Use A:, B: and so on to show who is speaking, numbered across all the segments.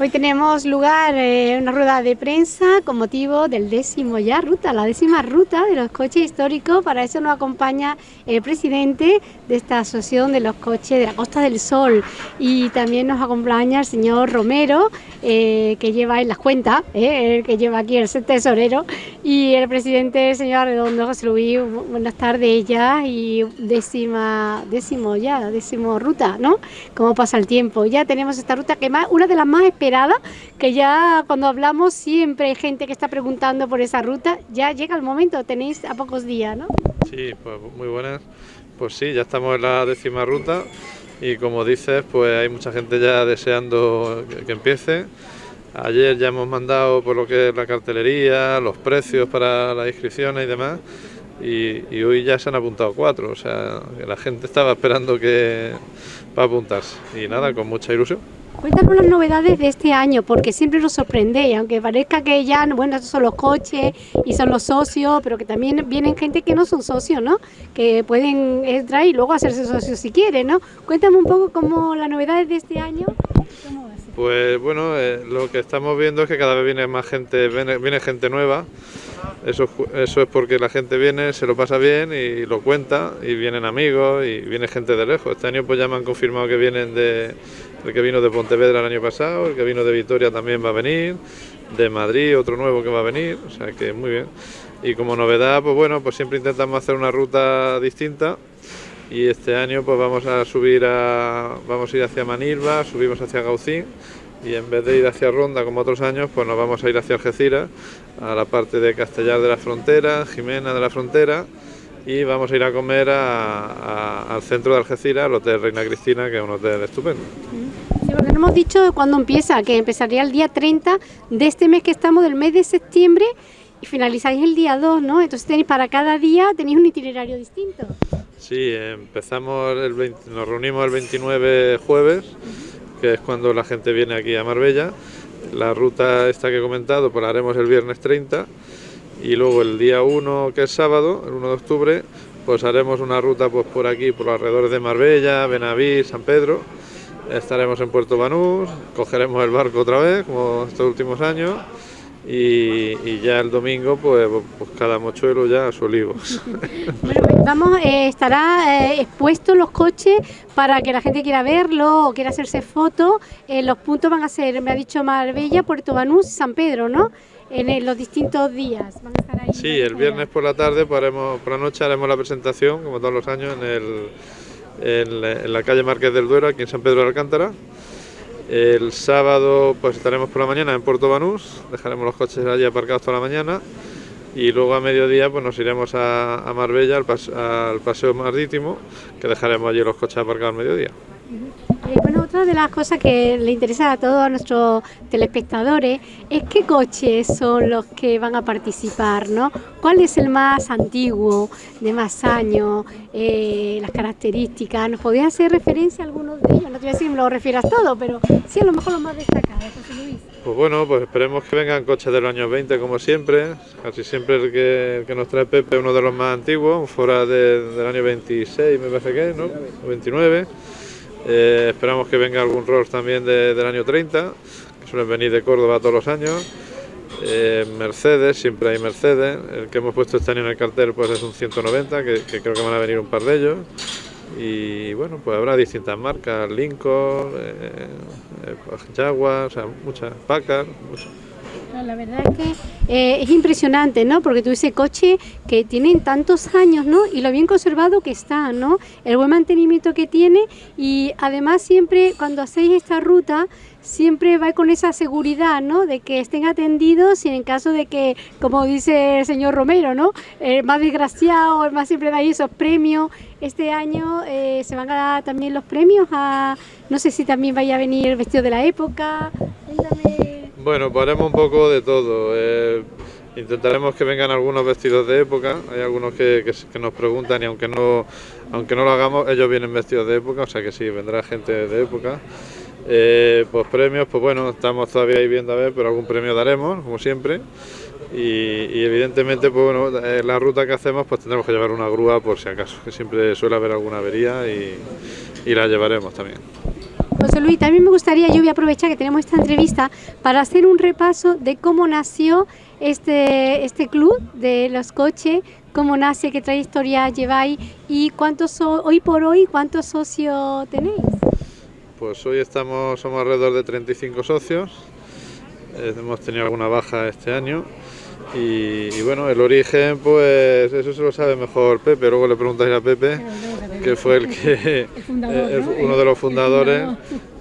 A: Hoy tenemos lugar eh, una rueda de prensa con motivo del décimo ya ruta, la décima ruta de los coches históricos. Para eso nos acompaña el presidente de esta asociación de los coches de la Costa del Sol y también nos acompaña el señor Romero, eh, que lleva en las cuentas, eh, el que lleva aquí el tesorero, y el presidente, el señor Redondo José Luis. Buenas tardes ya y décima, décimo ya, décimo ruta, ¿no? Cómo pasa el tiempo. Ya tenemos esta ruta que más, una de las más que ya cuando hablamos siempre hay gente que está preguntando por esa ruta, ya llega el momento, tenéis a pocos días, ¿no?
B: Sí, pues muy buenas. Pues sí, ya estamos en la décima ruta y como dices, pues hay mucha gente ya deseando que, empiece. Ayer ya hemos mandado por lo que es la cartelería, los precios para las inscripciones y demás. Y, y, hoy ya se han apuntado cuatro, o sea, la gente estaba esperando que para apuntarse. Y nada, con mucha ilusión.
A: Cuéntanos las novedades de este año, porque siempre nos sorprende, aunque parezca que ya, bueno, estos son los coches y son los socios, pero que también vienen gente que no son socios, ¿no? Que pueden entrar y luego hacerse socios si quieren, ¿no? Cuéntame un poco cómo las novedades de este año.
B: Pues bueno, eh, lo que estamos viendo es que cada vez viene más gente, viene, viene gente nueva. Eso, eso es porque la gente viene, se lo pasa bien y lo cuenta, y vienen amigos y viene gente de lejos. Este año pues ya me han confirmado que vienen de el que vino de Pontevedra el año pasado, el que vino de Vitoria también va a venir, de Madrid otro nuevo que va a venir, o sea que muy bien. Y como novedad, pues bueno, pues siempre intentamos hacer una ruta distinta y este año pues vamos a subir a, vamos a ir hacia Manilva, subimos hacia Gaucín y en vez de ir hacia Ronda como otros años, pues nos vamos a ir hacia Algeciras, a la parte de Castellar de la Frontera, Jimena de la Frontera y vamos a ir a comer al centro de Algeciras, al Hotel Reina Cristina, que es un hotel estupendo.
A: Sí, porque no hemos dicho cuándo empieza, que empezaría el día 30 de este mes que estamos, del mes de septiembre, y finalizáis el día 2, ¿no? Entonces tenéis para cada día, tenéis un itinerario distinto.
B: Sí, empezamos, el nos reunimos el 29 jueves, que es cuando la gente viene aquí a Marbella. La ruta esta que he comentado, pues la haremos el viernes 30 y luego el día 1, que es sábado, el 1 de octubre, pues haremos una ruta pues por aquí, por los alrededores de Marbella, Benaví, San Pedro. Estaremos en Puerto Banús, cogeremos el barco otra vez, como estos últimos años, y, ya el domingo pues, pues, cada mochuelo ya a su olivo.
A: bueno, pues vamos, eh, estará eh, expuesto los coches para que la gente quiera verlo o quiera hacerse fotos. Eh, los puntos van a ser, me ha dicho Marbella, Puerto Banús, San Pedro, ¿no? en los distintos días.
B: Sí, el viernes por la tarde, por la noche haremos la presentación, como todos los años, en, el, en, la calle Márquez del Duero, aquí en San Pedro de Alcántara. El sábado pues estaremos por la mañana en Puerto Banús, dejaremos los coches allí aparcados toda la mañana. Y luego a mediodía pues nos iremos a, Marbella al, al paseo marítimo que dejaremos allí los coches aparcados al mediodía.
A: Eh, bueno, otra de las cosas que le interesa a todos nuestros telespectadores es qué coches son los que van a participar, ¿no? ¿Cuál es el más antiguo, de más años, eh, las características? ¿Nos podías hacer referencia a algunos de ellos? No te voy a decir que me lo refieras todo, pero sí a lo mejor los más destacados, José.
B: Pues bueno, pues esperemos que vengan coches de los años 20 como siempre, casi siempre el que, que nos trae Pepe es uno de los más antiguos, fuera del año 26 me parece que, ¿no? 29. Eh, esperamos que venga algún Rolls también del año 30, que suelen venir de Córdoba todos los años. Eh, Mercedes, siempre hay Mercedes. El que hemos puesto este año en el cartel pues es un 190, que, creo que van a venir un par de ellos. Y bueno, pues habrá distintas marcas, Lincoln, eh, Jaguar, o sea, muchas, Packard, muchas
A: la verdad es que eh, es impresionante, ¿no? Porque tú ese coche que tienen tantos años, ¿no? Y lo bien conservado que está, ¿no? El buen mantenimiento que tiene y además siempre cuando hacéis esta ruta siempre va con esa seguridad, ¿no? De que estén atendidos y en caso de que, como dice el señor Romero, ¿no? El más desgraciado, el más siempre da esos premios. Este año eh, se van a dar también los premios a, no sé si también vaya a venir vestido de la época.
B: Bueno, haremos un poco de todo. Eh, intentaremos que vengan algunos vestidos de época. Hay algunos que, nos preguntan y aunque no, aunque no lo hagamos, ellos vienen vestidos de época, o sea que sí, vendrá gente de época. Eh, pues premios, pues bueno, estamos todavía ahí viendo a ver, pero algún premio daremos, como siempre. Y, evidentemente, pues bueno, en la ruta que hacemos, pues tendremos que llevar una grúa por si acaso, que siempre suele haber alguna avería y la llevaremos también.
A: José Luis, también me gustaría, yo voy a aprovechar que tenemos esta entrevista para hacer un repaso de cómo nació este, este club de los coches, cómo nace, qué trayectoria lleváis y cuántos hoy por hoy cuántos socios tenéis.
B: Pues hoy estamos somos alrededor de 35 socios. Eh, hemos tenido alguna baja este año y, bueno, el origen, pues eso se lo sabe mejor Pepe. Luego le preguntáis a Pepe, que fue el que uno de los fundadores.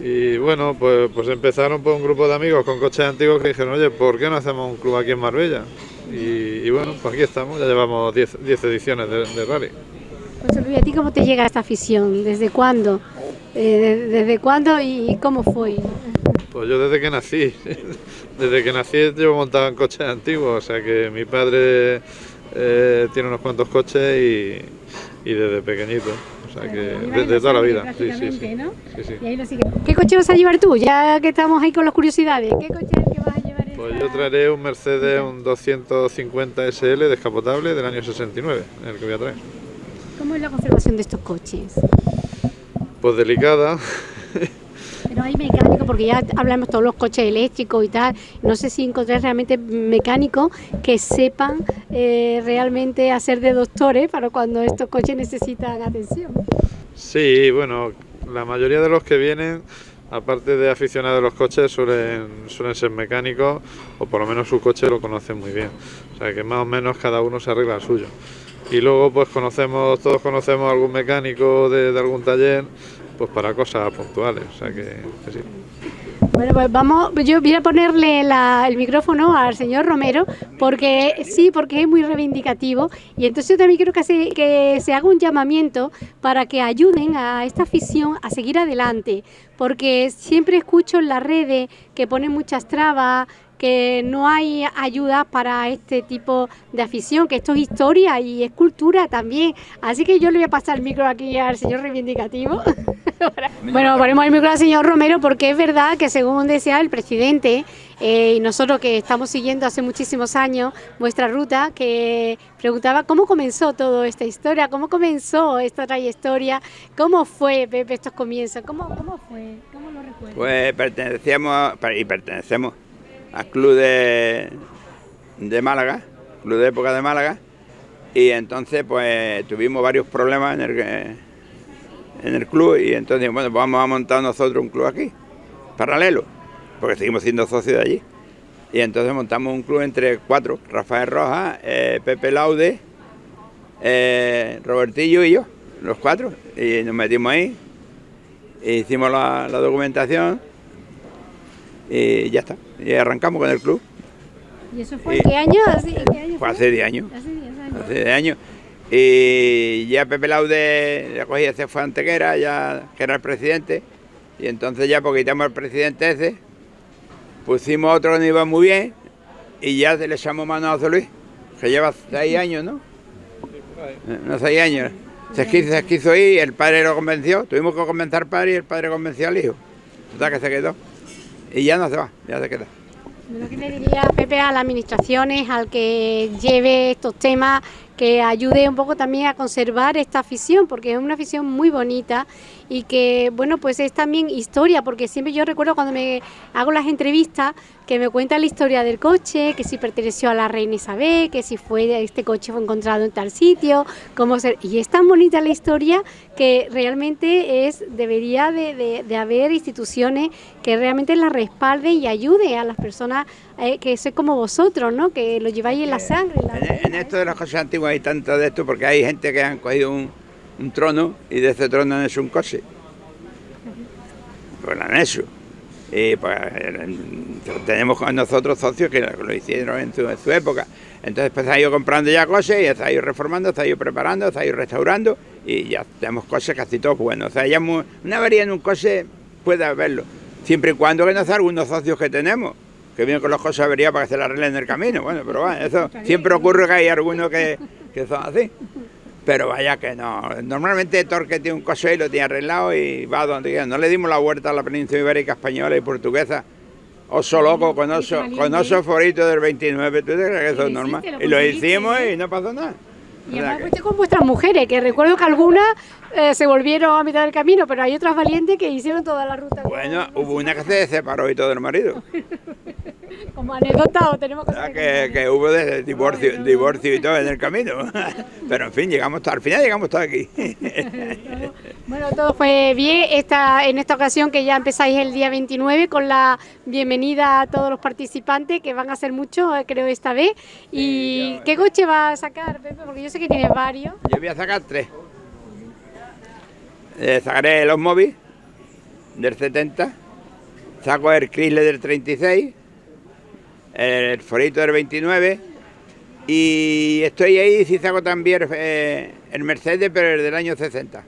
B: Y bueno, pues, pues empezaron por un grupo de amigos con coches antiguos que dijeron, oye, ¿por qué no hacemos un club aquí en Marbella? Y, bueno, pues aquí estamos, ya llevamos 10 ediciones de, rally.
A: José Luis, ¿a ti cómo te llega esta afición? ¿Desde cuándo? Eh, ¿Desde cuándo y cómo fue?
B: Pues yo desde que nací, desde que nací yo montaba en coches antiguos, o sea que mi padre eh, tiene unos cuantos coches y, desde pequeñito, o sea que desde toda la vida. Sí, sí,
A: sí. ¿Qué coche vas a llevar tú? Ya que estamos ahí con las curiosidades, ¿qué coche es que vas a llevar?
B: Pues yo traeré un Mercedes, un 250 SL descapotable del año 69, el que voy a traer.
A: ¿Cómo es la conservación de estos coches?
B: Pues delicada.
A: Pero hay mecánicos, porque ya hablamos todos los coches eléctricos y tal, no sé si encontrar realmente mecánicos que sepan eh, realmente hacer de doctores para cuando estos coches necesitan atención.
B: Sí, bueno, la mayoría de los que vienen, aparte de aficionados a los coches, suelen, ser mecánicos o por lo menos su coche lo conocen muy bien. O sea que más o menos cada uno se arregla el suyo. Y luego pues conocemos, todos conocemos algún mecánico de algún taller pues para cosas puntuales, o sea que.
A: Bueno, pues vamos, yo voy a ponerle el micrófono al señor Romero, porque sí, porque es muy reivindicativo, y entonces yo también quiero que se haga un llamamiento para que ayuden a esta afición a seguir adelante, porque siempre escucho en las redes que ponen muchas trabas, que no hay ayuda para este tipo de afición, que esto es historia y es cultura también. Así que yo le voy a pasar el micro aquí al señor reivindicativo. bueno, ponemos el micro al señor Romero porque es verdad que según decía el presidente, eh, y nosotros que estamos siguiendo hace muchísimos años vuestra ruta, que preguntaba cómo comenzó toda esta historia, cómo comenzó esta trayectoria, cómo fue Pepe estos comienzos, cómo, cómo fue, cómo lo recuerdas.
C: Pues pertenecíamos y pertenecemos al club de, de Málaga, club de época de Málaga, y entonces pues tuvimos varios problemas en el, en el club y entonces bueno, pues vamos a montar nosotros un club aquí, paralelo, porque seguimos siendo socios de allí. Y entonces montamos un club entre cuatro, Rafael Rojas, eh, Pepe Laude, eh, Robertillo y yo, los cuatro, y nos metimos ahí, e hicimos la documentación y ya está. Y arrancamos con el club.
A: ¿Y eso fue qué año?
C: fue, hace 10 años. Hace 10 años. Y ya Pepe Laude ya cogía, se fue a Antequera, ya que era el presidente. Y entonces ya porque quitamos al presidente ese, pusimos otro que no iba muy bien y ya le echamos mano a José Luis, que lleva 6 años, ¿no? No, 6 años. Se quiso, se quiso ir, el padre lo convenció, tuvimos que convencer al padre y el padre convenció al hijo. Total que se quedó y ya no se va, ya se queda.
A: ¿Qué le diría Pepe a las administraciones, al que lleve estos temas, que ayude un poco también a conservar esta afición, porque es una afición muy bonita y que, bueno, pues es también historia, porque siempre yo recuerdo cuando me hago las entrevistas que me cuentan la historia del coche, que si perteneció a la reina Isabel, que si fue este coche fue encontrado en tal sitio, cómo ser, y es tan bonita la historia que realmente es debería de, de, haber instituciones que realmente la respalden y ayude a las personas eh, que soy como vosotros, ¿no? Que lo lleváis en la sangre.
C: En, esto de las cosas antiguas hay tanto de esto porque hay gente que han cogido un, un trono y de ese trono hecho un coche. Pues lo han hecho. Y pues tenemos con nosotros socios que lo hicieron en su, época. Entonces pues ha ido comprando ya coches y ha ido reformando, ha ido preparando, ha ido restaurando y ya tenemos coches casi todos buenos. O sea, ya una avería en un coche puede haberlo, siempre y cuando que no sea algunos socios que tenemos que vienen con los coches averías para que se la arreglen en el camino. Bueno, pero bueno, eso siempre ocurre que hay algunos que, que son así. Pero vaya que no. Normalmente Torque tiene un coche y lo tiene arreglado y va donde quiera. No le dimos la vuelta a la península ibérica española y portuguesa. Oso loco con oso, con oso forito del 29. ¿Tú crees que eso es normal? Y lo hicimos y no pasó nada.
A: Y además con vuestras mujeres, que recuerdo que algunas eh, se volvieron a mitad del camino, pero hay otras valientes que hicieron toda la ruta.
C: Bueno, hubo una que se separó y todo el marido.
A: Como anécdota o tenemos
C: que, que, hubo de divorcio, divorcio y todo en el camino. Pero en fin, llegamos al final llegamos hasta aquí.
A: Bueno, todo fue bien esta, en esta ocasión que ya empezáis el día 29 con la bienvenida a todos los participantes, que van a ser muchos, eh, creo, esta vez. ¿Y qué coche va a sacar, Pepe? Porque yo sé que tienes varios.
C: Yo voy a sacar tres. Eh, sacaré los móviles del 70, saco el Chrysler del 36, el Forito del 29 y estoy ahí si saco también eh, el Mercedes, pero el del año 60.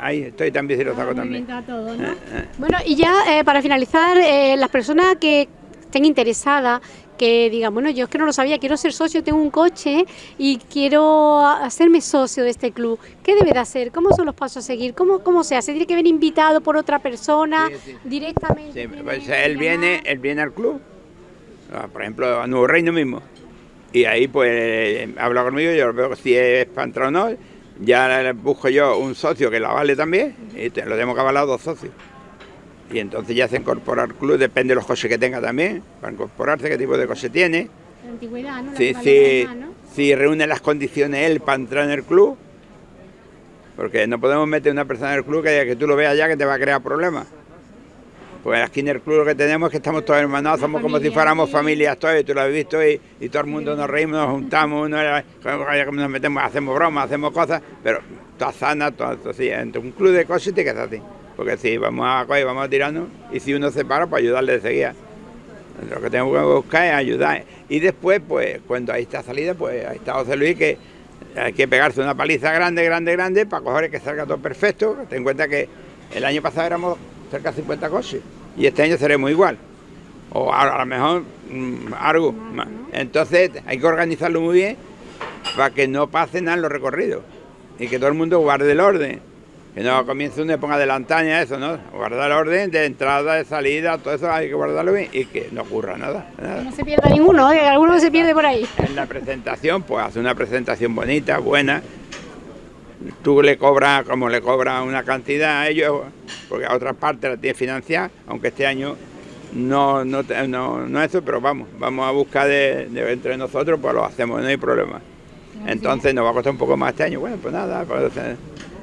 C: Ahí estoy también si lo saco también. Eh,
A: eh. Bueno, y ya para finalizar, las personas que estén interesadas, que digan, bueno, yo es que no lo sabía, quiero ser socio, tengo un coche y quiero hacerme socio de este club. ¿Qué debe de hacer? ¿Cómo son los pasos a seguir? ¿Cómo, cómo se hace? ¿Tiene que venir invitado por otra persona directamente?
C: Pues él viene, él viene al club, ah, por ejemplo, a Nuevo Reino mismo, y ahí pues habla conmigo, yo veo si es para entrar o no, ya busco yo un socio que la vale también y lo tenemos que avalar dos socios. Y entonces ya se incorpora al club, depende de los coches que tenga también, para incorporarse, qué tipo de coche tiene.
A: La antigüedad, ¿no?
C: si reúne las condiciones él para entrar en el club, porque no podemos meter una persona en el club que, que tú lo veas ya que te va a crear problemas. Pues aquí en el club lo que tenemos es que estamos todos hermanados, somos como si fuéramos familias todos, tú lo has visto, y, todo el mundo nos reímos, nos juntamos, uno nos metemos, hacemos bromas, hacemos cosas, pero todas sanas, todo así. Entre un club de cosas tiene que ser así. Porque si vamos a coger, vamos a tirarnos, y si uno se para, pues ayudarle de seguida. Lo que tenemos que buscar es ayudar. Y después, pues, cuando ahí está salida, pues ahí está José Luis, que hay que pegarse una paliza grande, grande, grande, para coger que salga todo perfecto. Ten en cuenta que el año pasado éramos cerca de 50 coches. Y este año seremos igual. O a, lo mejor mm, algo más. Entonces hay que organizarlo muy bien para que no pase nada en los recorridos. Y que todo el mundo guarde el orden. Que no comience una ponga adelantaña, eso, ¿no? Guardar el orden de entrada, de salida, todo eso hay que guardarlo bien y que no ocurra nada.
A: No se pierda ninguno, ¿eh? alguno se pierde por ahí.
C: En la presentación, pues hace una presentación bonita, buena, tú le cobras como le cobras una cantidad a ellos, porque a otras partes la tienes financiada, aunque este año no, no, no, no eso, pero vamos, vamos a buscar de, entre nosotros, pues lo hacemos, no hay problema. Entonces nos va a costar un poco más este año, bueno, pues nada, pues,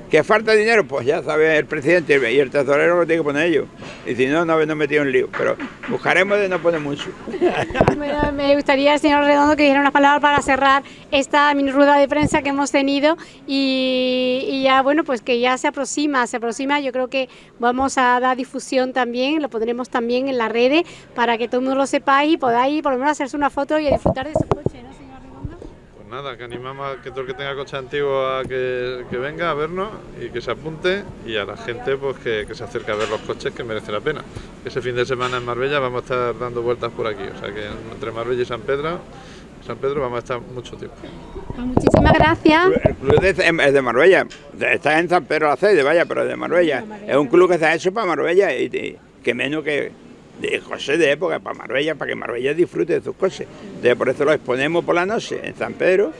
C: ¿Que falta dinero? Pues ya sabe el presidente y el tesorero lo tiene que poner ellos. Y si no, no nos metido en lío. Pero buscaremos de no poner mucho.
A: me gustaría, señor Redondo, que dijera unas palabras para cerrar esta mini rueda de prensa que hemos tenido. Y, ya, bueno, pues que ya se aproxima, se aproxima. Yo creo que vamos a dar difusión también, lo pondremos también en las redes para que todo el mundo lo sepáis y podáis por lo menos hacerse una foto y disfrutar de su coche, ¿no?
B: Nada, que animamos a que todo el que tenga coche antiguo a que, venga a vernos y que se apunte y a la gente pues que, se acerque a ver los coches que merece la pena. Ese fin de semana en Marbella vamos a estar dando vueltas por aquí, o sea que entre Marbella y San Pedro San Pedro vamos a estar mucho tiempo.
A: Pues muchísimas gracias.
C: El club es de Marbella, está en San Pedro la sede, vaya, pero es de Marbella. Es un club que se ha hecho para Marbella y, que menos que de coches de época para Marbella, para que Marbella disfrute de sus coches. Entonces, por eso lo exponemos por la noche en San Pedro,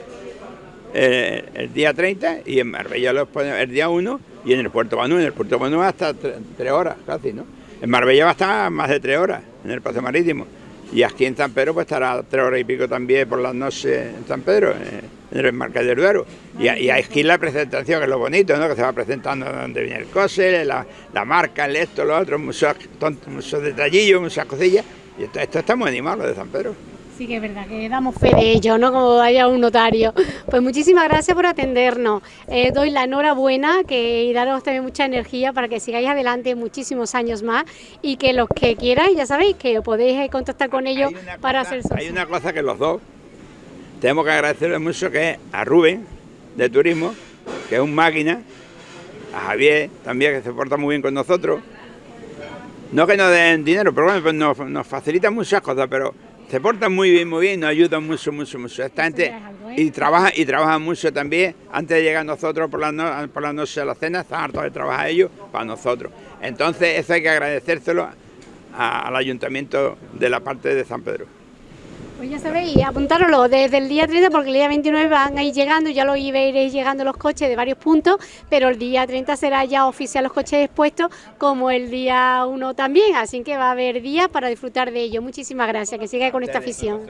C: eh, el día 30, y en Marbella lo exponemos el día 1, y en el Puerto Banú, en el Puerto Banú hasta tres horas casi, ¿no? En Marbella va a estar más de tres horas, en el paseo marítimo. Y aquí en San Pedro pues estará tres horas y pico también por las noches en San Pedro, en el del Duero. Y, y aquí la presentación, que es lo bonito, ¿no? que se va presentando donde viene el coche, la, marca, el esto, lo otro, muchos, muchos detallillos, muchas cosillas. Y esto, esto está muy animado, lo de San Pedro.
A: Sí que es verdad, que damos fe de ello, ¿no? Como haya un notario. Pues muchísimas gracias por atendernos. Eh, doy la enhorabuena que, y daros también mucha energía para que sigáis adelante muchísimos años más y que los que quieran, ya sabéis, que podéis contactar con ellos para hacer socios.
C: Hay una cosa que los dos tenemos que agradecerle mucho que a Rubén, de Turismo, que es un máquina, a Javier también, que se porta muy bien con nosotros. No que nos den dinero, pero bueno, pues nos, nos facilitan muchas cosas, pero se portan muy bien, muy bien, nos ayudan mucho, mucho, mucho. Esta gente ¿eh? y trabaja y trabaja mucho también. Antes de llegar nosotros por la, por la noche a la cena, están hartos de trabajar ellos para nosotros. Entonces eso hay que agradecérselo al ayuntamiento de la parte de San Pedro.
A: Pues ya sabéis, apuntároslo desde el día 30 porque el día 29 van a ir llegando, ya lo iréis llegando los coches de varios puntos, pero el día 30 será ya oficial los coches expuestos como el día 1 también, así que va a haber días para disfrutar de ello. Muchísimas gracias, que siga con esta afición.